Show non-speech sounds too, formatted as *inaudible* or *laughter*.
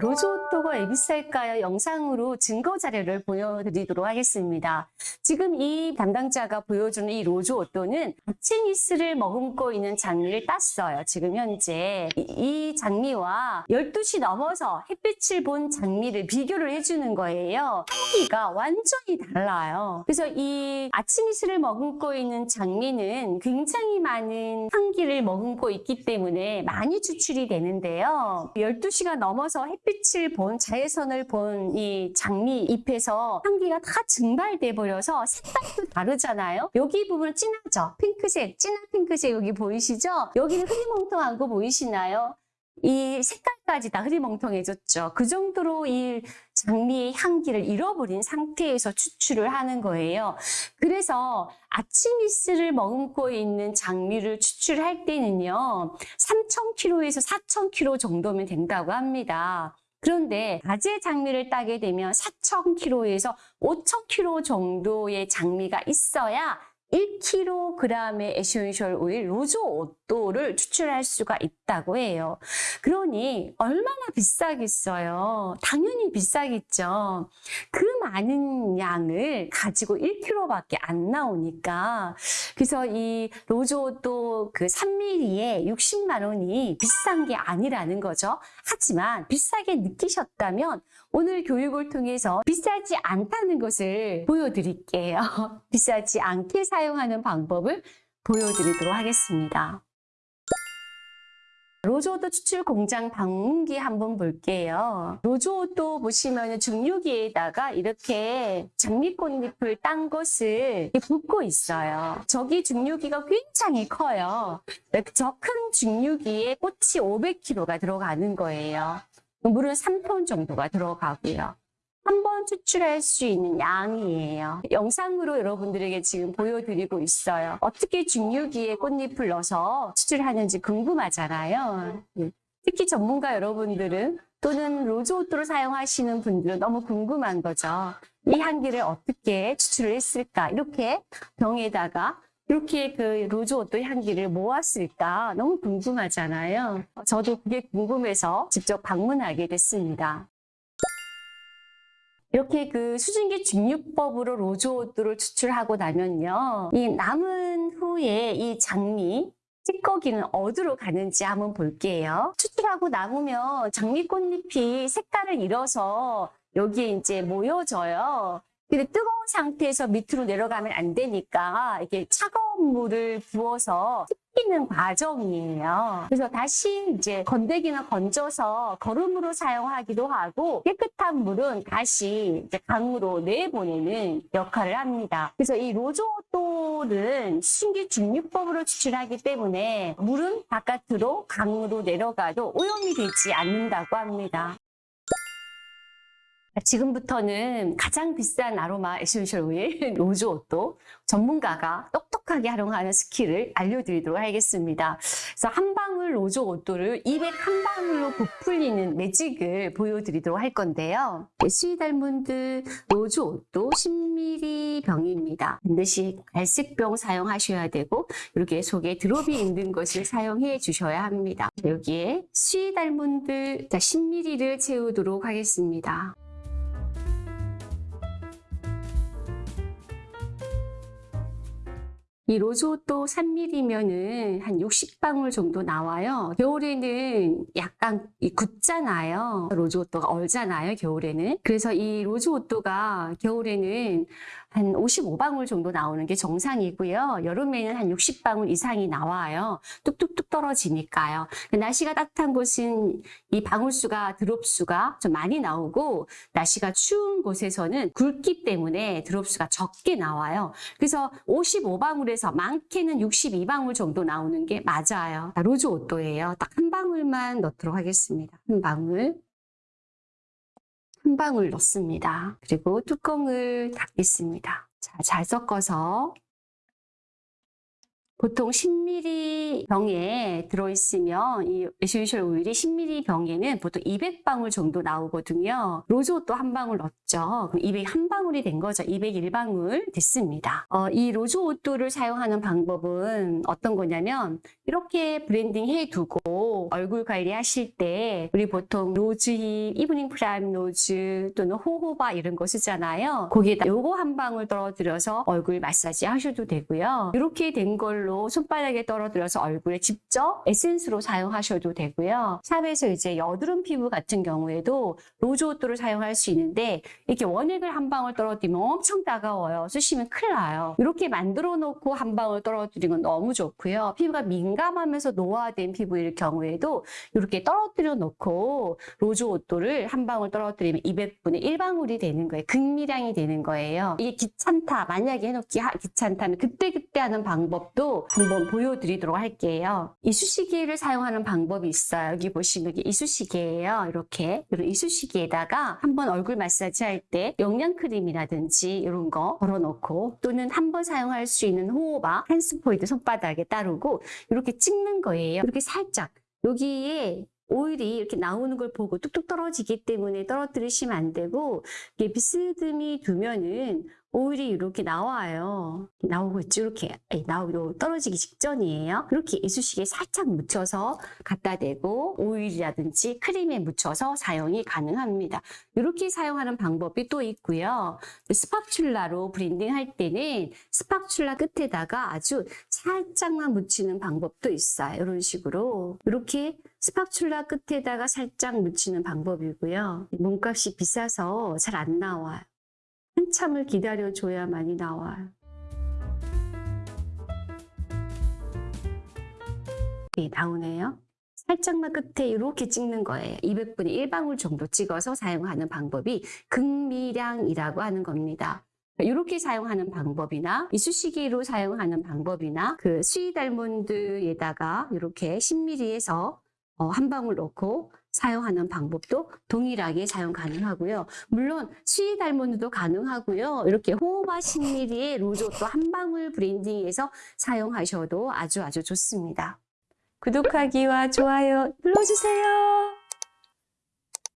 로즈오또가 왜 비쌀까요? 영상으로 증거 자료를 보여드리도록 하겠습니다. 지금 이 담당자가 보여주는 이 로즈오또는 아치미스를 머금고 있는 장미를 땄어요. 지금 현재 이, 이 장미와 12시 넘어서 햇빛을 본 장미를 비교를 해주는 거예요. 향기가 완전히 달라요. 그래서 이 아치미스를 머금고 있는 장미는 굉장히 많은 향기를 머금고 있기 때문에 많이 추출이 되는데요. 12시가 넘어서 햇빛 을 본 자외선을 본 이 장미 잎에서 향기가 다 증발돼 버려서 색깔도 다르잖아요. 여기 부분 진하죠? 핑크색, 진한 핑크색 여기 보이시죠? 여기는 흐리멍텅한 거 보이시나요? 이 색깔까지 다 흐리멍텅해졌죠. 그 정도로 이 장미의 향기를 잃어버린 상태에서 추출을 하는 거예요. 그래서 아치미스를 머금고 있는 장미를 추출할 때는요. 3,000kg에서 4,000kg 정도면 된다고 합니다. 그런데 가재 장미를 따게 되면 4,000kg에서 5,000kg 정도의 장미가 있어야 1kg의 essential oil rose otto를 추출할 수가 있다고 해요. 그러니 얼마나 비싸겠어요? 당연히 비싸겠죠. 그 많은 양을 가지고 1kg밖에 안 나오니까 그래서 이 rose otto 그 3ml에 60만 원이 비싼 게 아니라는 거죠. 하지만 비싸게 느끼셨다면 오늘 교육을 통해서 비싸지 않다는 것을 보여드릴게요. *laughs* 비싸지 않게 사 용하는 방법을 보여드리도록 하겠습니다. 로즈오도 추출 공장 방문기 한번 볼게요. 로즈오도 보시면 중류기에다가 이렇게 장미꽃잎을 딴 것을 붓고 있어요. 저기 중류기가 굉장히 커요. 저 큰 중류기에 꽃이 500kg가 들어가는 거예요. 물은 3톤 정도가 들어가고요. 한 번 추출할 수 있는 양이에요. 영상으로 여러분들에게 지금 보여드리고 있어요. 어떻게 중류기에 꽃잎을 넣어서 추출하는지 궁금하잖아요. 예. 특히 전문가 여러분들은 또는 로즈오토를 사용하시는 분들은 너무 궁금한 거죠. 이 향기를 어떻게 추출을 했을까? 이렇게 병에다가 이렇게 그 rose otto 향기를 모았을까? 너무 궁금하잖아요. 저도 그게 궁금해서 직접 방문하게 됐습니다. 이렇게 그 수증기 증류법으로 rose otto를 추출하고 나면요. 이 남은 후에 이 장미, 찌꺼기는 어디로 가는지 한번 볼게요. 추출하고 남으면 장미 꽃잎이 색깔을 잃어서 여기에 이제 모여져요. 근데 뜨거운 상태에서 밑으로 내려가면 안 되니까 이게 차가운 물을 부어서 식히는 과정이에요. 그래서 다시 이제 건더기는 건져서 거름으로 사용하기도 하고 깨끗한 물은 다시 이제 강으로 내보내는 역할을 합니다. 그래서 이 로즈오토는 신기 중류법으로 추출하기 때문에 물은 바깥으로 강으로 내려가도 오염이 되지 않는다고 합니다. 지금부터는 가장 비싼 아로마 essential oil *laughs* rose otto 전문가가 똑똑하게 활용하는 skill을 알려드리도록 하겠습니다. 그래서 한 방울 rose otto를 201방울로 부풀리는 매직을 보여드리도록 할 건데요. sweet almond rose otto 10ml 병입니다. 반드시 갈색병 사용하셔야 되고 이렇게 속에 드롭이 있는 것을 사용해 주셔야 합니다. 여기에 듯 10ml를 채우도록 하겠습니다. 이 로즈오또 3mm면은 한 60방울 정도 나와요. 겨울에는 약간 굳잖아요. 로즈오또가 얼잖아요, 겨울에는. 그래서 이 로즈오또가 겨울에는 한 55방울 정도 나오는 게 정상이고요. 여름에는 한 60방울 이상이 나와요. 뚝뚝뚝 떨어지니까요. 날씨가 따뜻한 곳은 이 방울수가, 드롭수가 좀 많이 나오고 날씨가 추운 곳에서는 굵기 때문에 드롭수가 적게 나와요. 그래서 55방울에서 많게는 62방울 정도 나오는 게 맞아요. 로즈 오또예요. 딱 한 방울만 넣도록 하겠습니다. 한 방울. 한 방울 넣습니다. 그리고 뚜껑을 닫겠습니다. 자, 잘 섞어서 보통 10ml 병에 들어있으면 이 essential oil이 10ml 병에는 보통 200방울 정도 나오거든요. rose otto 한 방울 넣었죠. 그럼 201방울이 된 거죠. 201방울 됐습니다. 어, 이 rose otto를 사용하는 방법은 어떤 거냐면 이렇게 blending 해두고 얼굴 관리 하실 때 우리 보통 rosehip, evening primrose 또는 jojoba 이런 거 쓰잖아요. 거기에다 요거 한 방울 떨어뜨려서 얼굴 마사지 하셔도 되고요. 이렇게 된 걸로 손바닥에 떨어뜨려서 얼굴에 직접 에센스로 사용하셔도 되고요. 샵에서 이제 여드름 피부 같은 경우에도 rose otto를 사용할 수 있는데 이렇게 원액을 한 방울 떨어뜨리면 엄청 따가워요. 쓰시면 큰일 나요. 이렇게 만들어 놓고 한 방울 떨어뜨리는 건 너무 좋고요. 피부가 민감하면서 노화된 피부일 경우에도 이렇게 떨어뜨려 놓고 rose otto를 한 방울 떨어뜨리면 200분의 1방울이 되는 거예요. 극미량이 되는 거예요. 이게 귀찮다. 만약에 해놓기 하- 귀찮다면 그때그때 하는 방법도 한번 보여드리도록 할게요. 이쑤시개를 사용하는 방법이 있어요. 여기 보시면 이게 이쑤시개예요. 이렇게 이런 이쑤시개에다가 한번 얼굴 마사지 할 때 영양 크림이라든지 이런 거 덜어놓고 또는 한 번 사용할 수 있는 jojoba 한 스포이드 손바닥에 따르고 이렇게 찍는 거예요. 이렇게 살짝 여기에 오일이 이렇게 나오는 걸 보고 뚝뚝 떨어지기 때문에 떨어뜨리시면 안 되고 이게 비스듬히 두면은 오일이 이렇게 나와요. 나오고 있죠. 이렇게 예, 나오고 떨어지기 직전이에요. 이렇게 이쑤시개 살짝 묻혀서 갖다 대고 오일이라든지 크림에 묻혀서 사용이 가능합니다. 이렇게 사용하는 방법이 또 있고요. spatula로 blending 할 때는 spatula 끝에다가 아주 살짝만 묻히는 방법도 있어요. 이런 식으로 이렇게 스파츌라 끝에다가 살짝 묻히는 방법이고요. 몸값이 비싸서 잘 안 나와요. 한참을 기다려줘야만이 나와요. 네, 나오네요. 살짝만 끝에 이렇게 찍는 거예요. 200분의 1방울 정도 찍어서 사용하는 방법이 극미량이라고 하는 겁니다. 이렇게 사용하는 방법이나 이쑤시개로 사용하는 방법이나 그 sweet almond에다가 이렇게 10ml에서 어, 한 방울 넣고 사용하는 방법도 동일하게 사용 가능하고요. 물론 sweet almond도 가능하고요. 이렇게 호호바 10ml의 rose도 한 방울 blending해서 사용하셔도 아주 아주 좋습니다. 구독하기와 좋아요 눌러주세요.